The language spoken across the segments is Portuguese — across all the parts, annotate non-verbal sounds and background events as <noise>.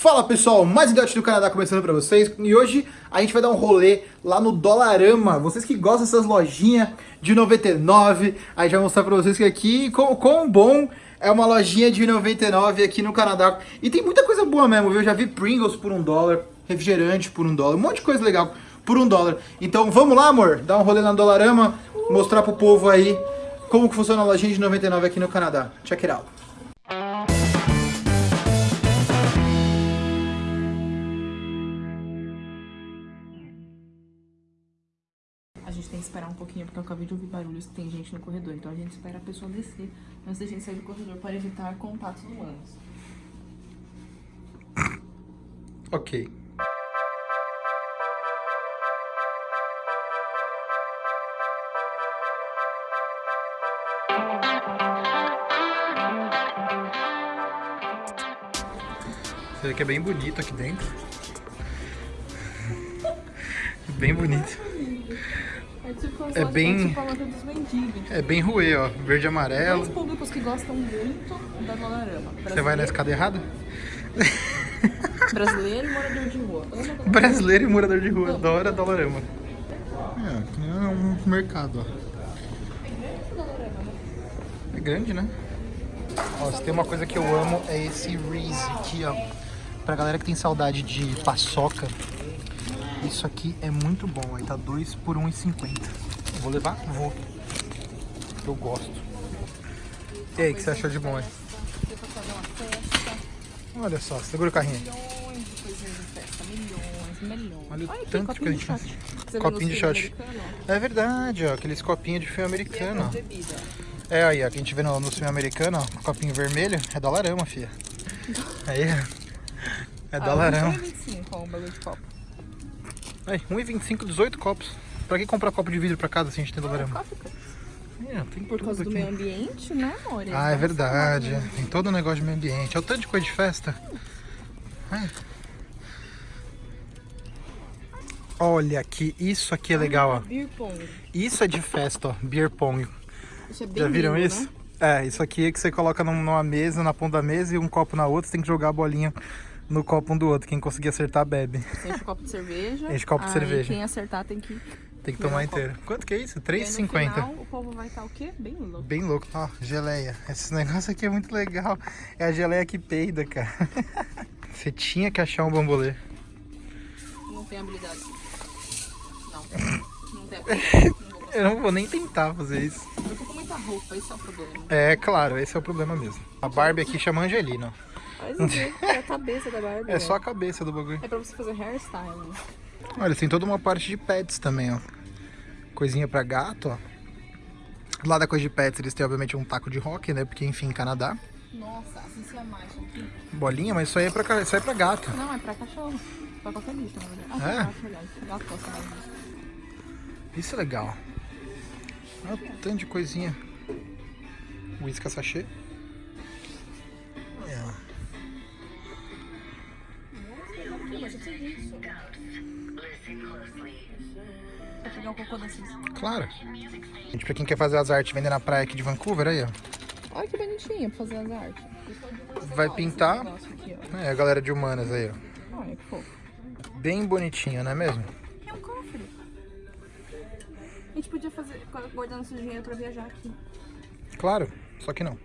Fala pessoal, mais um do Canadá começando pra vocês e hoje a gente vai dar um rolê lá no Dolarama. Vocês que gostam dessas lojinhas de 99, a gente vai mostrar pra vocês que aqui, quão, quão bom é uma lojinha de 99 aqui no Canadá. E tem muita coisa boa mesmo, viu? Eu já vi Pringles por um dólar, refrigerante por um dólar, um monte de coisa legal por um dólar. Então vamos lá, amor, dar um rolê na Dolarama, mostrar pro povo aí como que funciona a lojinha de 99 aqui no Canadá. Check it out. Tem que esperar um pouquinho, porque eu acabei de ouvir barulhos que tem gente no corredor. Então a gente espera a pessoa descer antes da gente sair do corredor para evitar contatos humanos. Ok. Você vê que é bem bonito aqui dentro. <laughs> Bem bonito. É É bem- mendigos. É bem ruê, ó. Verde e Dois amarelo. públicos que gostam muito da Dolarama. Você vai na escada errada? <laughs> Brasileiro e morador de rua. Brasileiro e morador de rua. Adora Dolarama. É, aqui é um mercado, ó. É grande, né? Ó, se tem uma coisa que eu amo é esse Reese aqui, ó. Pra galera que tem saudade de paçoca, isso aqui é muito bom. Aí tá 2 por 1,50. Vou levar? Vou. Eu gosto. E aí, o que você achou de bom aí? Olha só, segura o carrinho. Milhões de coisinhas de festa. Milhões, milhões. Olha o aqui, tanto que a copinho de gente- Copinho viu de shot. É verdade, ó. Aqueles copinhos de filme americano, ó. Bebida. É aí, ó, que a gente vê no, no filme americano, ó, copinho vermelho, é dolarama, filha. <laughs> Aí, é Ah, dolarama. 1,25 ó, um bagulho de copo. Aí, 1,25, 18 copos. Pra que comprar copo de vidro pra casa se a gente tem dolarama? Cara. É, tem Por causa tudo do aqui. meio ambiente, né, amor? Eles Ah, é verdade. essa Tem todo o negócio de meio ambiente. É o tanto de coisa de festa. É. Olha aqui, isso aqui é legal, ó. Beer pong. Isso é de festa, ó. Beer pong. Isso é Já viram lindo, isso? Né? É, isso aqui é que você coloca num- numa mesa, na ponta da mesa e um copo na outra, você tem que jogar a bolinha no copo um do outro. Quem conseguir acertar, bebe. Você enche o copo de cerveja. Enche o copo de cerveja. Quem acertar tem que. Tem que tomar um copo. inteiro. Quanto que é isso? E aí, no 3,50. final, o povo vai estar o quê? Bem louco. Bem louco. Ó, geleia. Esse negócio aqui é muito legal. É a geleia que peida, cara. <laughs> Você tinha que achar um bambolê. Não tem habilidade. Não. Não tem <laughs> habilidade. Não. Eu não vou nem tentar fazer isso. Eu tô com muita roupa, esse é o problema. É, claro, esse é o problema mesmo. A Barbie aqui chama Angelina. Mas É a cabeça da Barbie. É só a né? cabeça do bagulho. É pra você fazer hairstyling. Olha, tem toda uma parte de pets também, ó. Coisinha pra gato, ó. Lá da coisa de pets, eles têm obviamente um taco de rock, né? Porque, enfim, Canadá. Nossa, assim se amaixa aqui. Bolinha, mas isso aí é pra, isso aí é pra gato. Não, é pra cachorro. Pra qualquer bicho, na verdade. Ah, É? gato, gosta mais. Isso é legal. Olha o tanto de coisinha. Whisky sachê. Disso. Vou pegar um cocô desses. Claro. Gente, pra quem quer fazer as artes vender na praia aqui de Vancouver, aí, ó. Olha que bonitinho pra fazer as artes. Vai pintar. Esse aqui. É, a galera de humanas aí, ó. Olha que fofo. Bem bonitinho, não é mesmo? É um cofre. A gente podia fazer, guardar nosso dinheiro pra viajar aqui. Claro, só que não.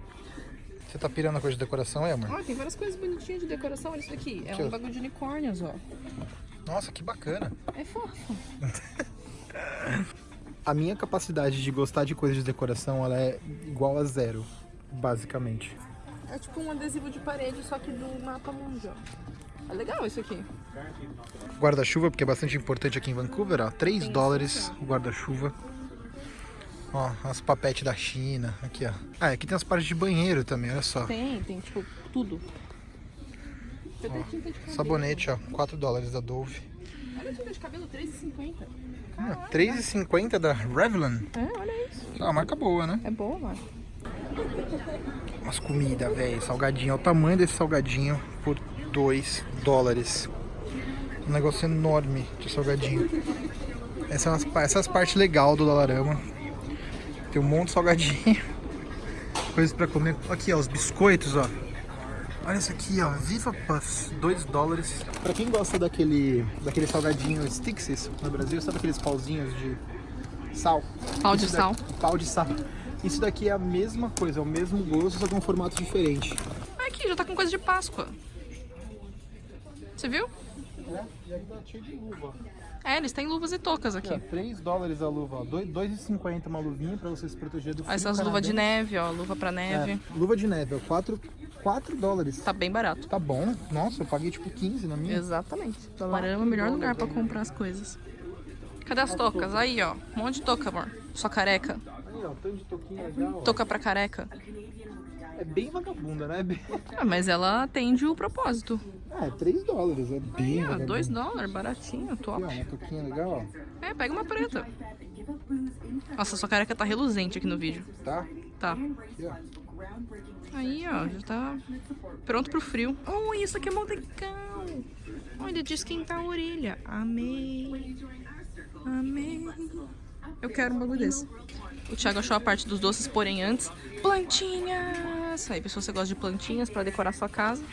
Você tá pirando a coisa de decoração aí, amor? Olha, tem várias coisas bonitinhas de decoração. Olha isso daqui. É um ó. bagulho de unicórnios, ó. Nossa, que bacana. É fofo. <laughs> A minha capacidade de gostar de coisas de decoração, ela é igual a zero, basicamente. É tipo um adesivo de parede, só que do mapa mundi, ó. É legal isso aqui. Guarda-chuva, porque é bastante importante aqui em Vancouver, ó. 3 dólares o guarda-chuva. Ó, as papetes da China, aqui, ó. Ah, aqui tem as partes de banheiro também, olha só. Tem, tem tipo tudo. Cabelo. Sabonete, ó, 4 dólares da Dove. Olha a tinta de cabelo, R$3,50. Ah, 3,50 da Revlon. É, olha isso. Ah, marca boa, né? É boa, mano. Umas comidas, velho, salgadinho. Olha o tamanho desse salgadinho por 2 dólares. Um negócio enorme de salgadinho. Essas as, essas partes legais do Dolarama. Tem um monte de salgadinho. <laughs> Coisas pra comer. Aqui, ó, os biscoitos, ó. Olha isso aqui, ó. Viva Puffs, 2 dólares. Pra quem gosta daquele, daquele salgadinho Stixes no Brasil, sabe aqueles pauzinhos de sal? Pau de Isso sal. daqui- pau de sal. Isso daqui é a mesma coisa, é o mesmo gosto, só é um formato diferente. Aqui, já tá com coisa de Páscoa. Você viu? É, e aqui tá cheio de luva. É, eles têm luvas e tocas aqui. Ó, 3 dólares a luva, ó. 2 2,50 uma luvinha pra você se proteger do frio Essas luvas de neve, ó. Luva pra neve. É, luva de neve, ó. 4, 4 dólares. Tá bem barato. Tá bom. Nossa, eu paguei tipo 15 na minha. Exatamente. Dolarama é o melhor lugar pra comprar as coisas. Cadê as tocas? Aí, ó. Um monte de toca, amor. Sua careca. Aí, ó, tanto de toquinha legal. ó. Toca pra careca. É bem vagabunda, né? É <laughs> bem- Ah, mas ela atende o propósito. Ah, é 3 dólares, é bem Ah, vagabunda. 2 dólares, baratinho, Aqui, top. ó, uma legal, ó. É, pega uma preta. Nossa, sua careca tá reluzente aqui no vídeo. Tá? Tá. Aqui, ó. Aí, ó, já tá pronto pro frio. Oh, isso aqui é legal. Olha, de esquentar a orelha. Amei. Amei. Eu quero um bagulho desse. O Thiago achou a parte dos doces, porém antes. Plantinhas! Aí, pessoal, você gosta de plantinhas pra decorar sua casa?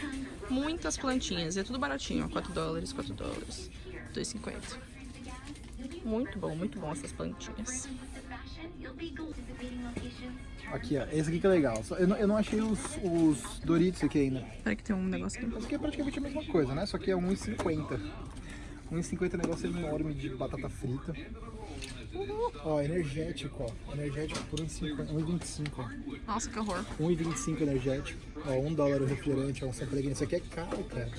Muitas plantinhas. E é tudo baratinho, ó. 4 dólares, 4 dólares. 2,50. Muito bom, muito bom essas plantinhas. Aqui, ó. Esse aqui que é legal. Eu não, eu não achei os, os Doritos aqui ainda. Peraí que tem um negócio aqui. Esse aqui é praticamente a mesma coisa, né? Só que é 1,50. 1,50 é um negócio enorme de batata frita. Ó, energético, ó. Energético por 1,50 1,25, ó. Nossa, que horror. 1,25 energético. Ó, 1 dólar o refrigerante, ó, um Sanpellegrino. Isso aqui é caro, cara.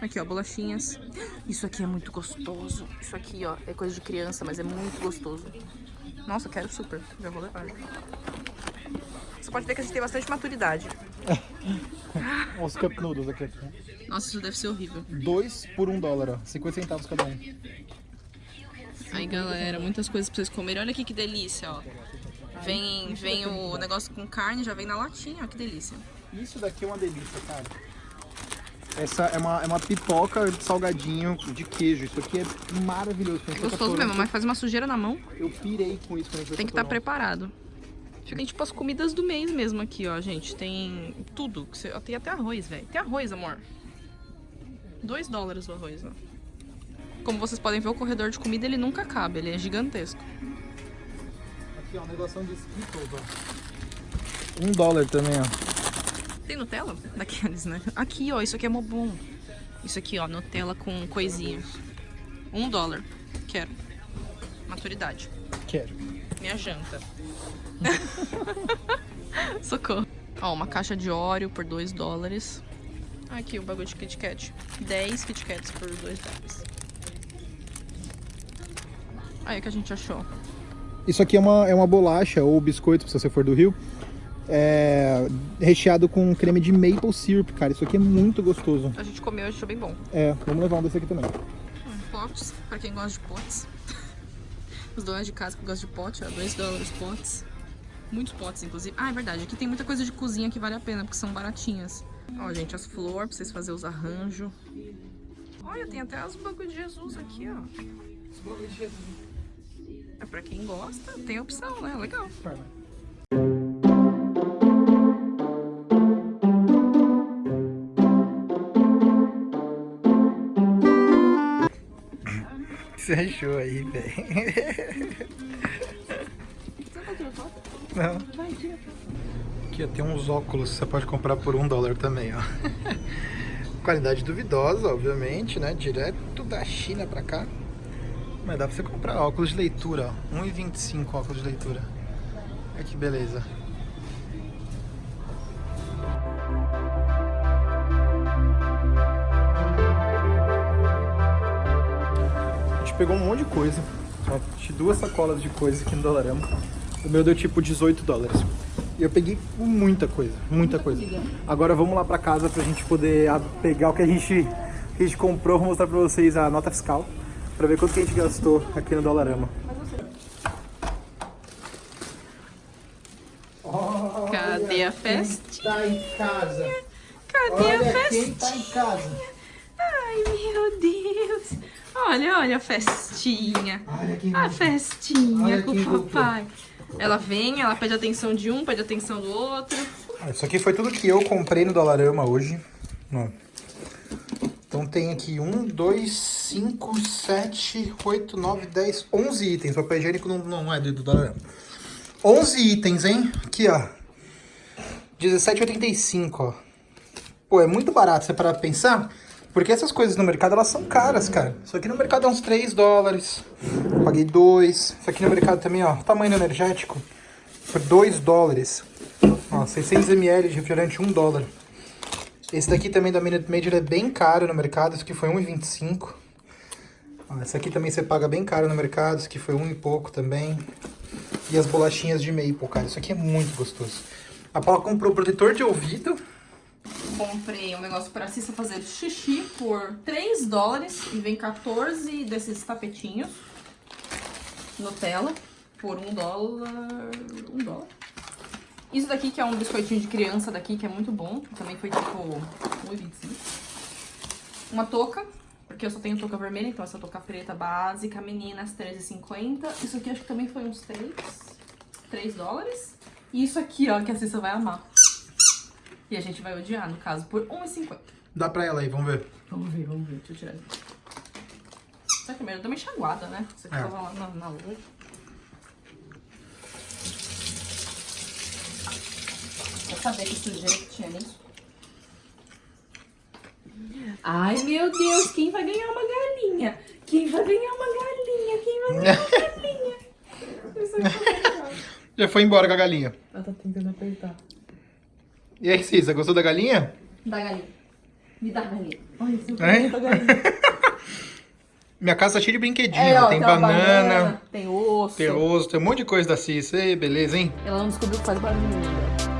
Aqui, ó, bolachinhas. Isso aqui é muito gostoso. Isso aqui, ó, é coisa de criança, mas é muito gostoso. Nossa, quero super. Já vou levar. Você pode ver que a gente tem bastante maturidade. <laughs> Ó, os Cup Noodles aqui. Nossa, isso deve ser horrível. 2 por 1 dólar, ó. 50 centavos cada um. Aí, galera, muitas coisas pra vocês comerem. Olha aqui que delícia, ó. Vem, vem o negócio com carne, já vem na latinha, ó, que delícia. Isso daqui é uma delícia, cara. Essa é uma, é uma pipoca de salgadinho de queijo. Isso aqui é maravilhoso. Pra Gostoso mesmo, mas faz uma sujeira na mão. Eu pirei com isso Tem que estar Toronto. preparado. Tem tipo as comidas do mês mesmo aqui, ó, gente. Tem tudo. Tem até arroz, velho. Tem arroz, amor. 2 dólares o arroz, ó. Como vocês podem ver, o corredor de comida ele nunca cabe, ele é gigantesco. Aqui, ó, um negocinho de Skittles, ó. Um dólar também, ó. Tem Nutella? Daqueles, né? Aqui, ó, isso aqui é mó bom. Isso aqui, ó, Nutella com coisinha. Um dólar. Quero. Maturidade. Quero. Minha janta. <laughs> Socorro. Ó, uma caixa de óleo por 2 dólares. Aqui o bagulho de Kit Kat. 10 Kit Kats por 2 dólares. Aí o que a gente achou. Isso aqui é uma, é uma bolacha ou biscoito, se você for do Rio. É, recheado com creme de maple syrup, cara. Isso aqui é muito gostoso. A gente comeu e achou bem bom. É, vamos levar um desse aqui também. Hum, Potes, pra quem gosta de potes. <laughs> Os donos de casa que gostam de pote, ó, 2 dólares potes. Muitos potes, inclusive. Ah, é verdade. Aqui tem muita coisa de cozinha que vale a pena, porque são baratinhas. Ó, gente, as flores pra vocês fazerem os arranjos. Olha, tem até as bagulho de Jesus aqui, ó. É pra quem gosta, tem opção, né? Legal. Você achou aí, velho? Não. Aqui ó, tem uns óculos que você pode comprar por um dólar também, ó. <laughs> Qualidade duvidosa, obviamente, né? Direto da China pra cá. Mas dá pra você comprar óculos de leitura, ó. 1,25 óculos de leitura. Olha que beleza. A gente pegou um monte de coisa. Ó, de duas sacolas de coisa aqui no Dolarama. O meu deu tipo 18 dólares. E eu peguei muita coisa, muita coisa. Agora vamos lá pra casa pra gente poder pegar o que a gente, que a gente comprou. Vou mostrar pra vocês a nota fiscal. Pra ver quanto que a gente gastou aqui no Dolarama. Cadê a festa? Tá em casa. Cadê a festa? tá em casa. Ai, meu Deus. Olha, olha a festinha. Olha quem A festinha Olha com o papai. Ela vem, ela pede atenção de um, pede atenção do outro. Ah, Isso aqui foi tudo que eu comprei no Dolarama hoje. Então tem aqui 1, 2, 5, 7, 8, 9, 10, 11 itens. Papel higiênico não, não é do Dolarama. 11 itens, hein? Aqui, ó. 17,85, ó. Pô, é muito barato, você parar pra pensar. Porque essas coisas no mercado, elas são caras, cara. Isso aqui no mercado é uns 3 dólares. Paguei 2. Isso aqui no mercado também, ó. Tamanho energético. Por 2 dólares. Ó, 600 ml de refrigerante, 1 dólar. Esse daqui também da Minute Maid é bem caro no mercado. Esse aqui foi 1,25. Ó, esse aqui também você paga bem caro no mercado. Esse aqui foi 1 e pouco também. E as bolachinhas de maple, cara. Isso aqui é muito gostoso. A Paula comprou protetor de ouvido. Comprei um negócio pra Cissa fazer xixi por 3 dólares e vem 14 desses tapetinhos Nutella por 1 dólar. 1 dólar. Isso daqui que é um biscoitinho de criança daqui que é muito bom. Também foi tipo 1,25. Uma touca, porque eu só tenho touca vermelha, então essa touca preta básica, meninas, 13,50. Isso aqui acho que também foi uns 3, 3 dólares. E isso aqui, ó, que a Cissa vai amar. E a gente vai odiar, no caso, por 1,50. Dá pra ela aí, vamos ver. Vamos ver, vamos ver. Deixa eu tirar aqui. Será que melhor? Também chaguada, né? Você que É. tava lá na, na loja. Sabia que sujeira que tinha nisso. Ai, meu Deus, quem vai ganhar uma galinha? Quem vai ganhar uma galinha? Quem vai ganhar uma <laughs> galinha? Já foi embora com a galinha. Ela tá tentando apertar. E aí, Cisa, gostou da galinha? Dá galinha. Me dá galinha. Ai, esse Hein? da galinha. <laughs> Minha casa tá cheia de brinquedinho. É, ó, tem uma banana, tem osso. tem osso, tem um monte de coisa da Cissa. Ei, beleza, hein? Ela não descobriu que faz barulho ainda.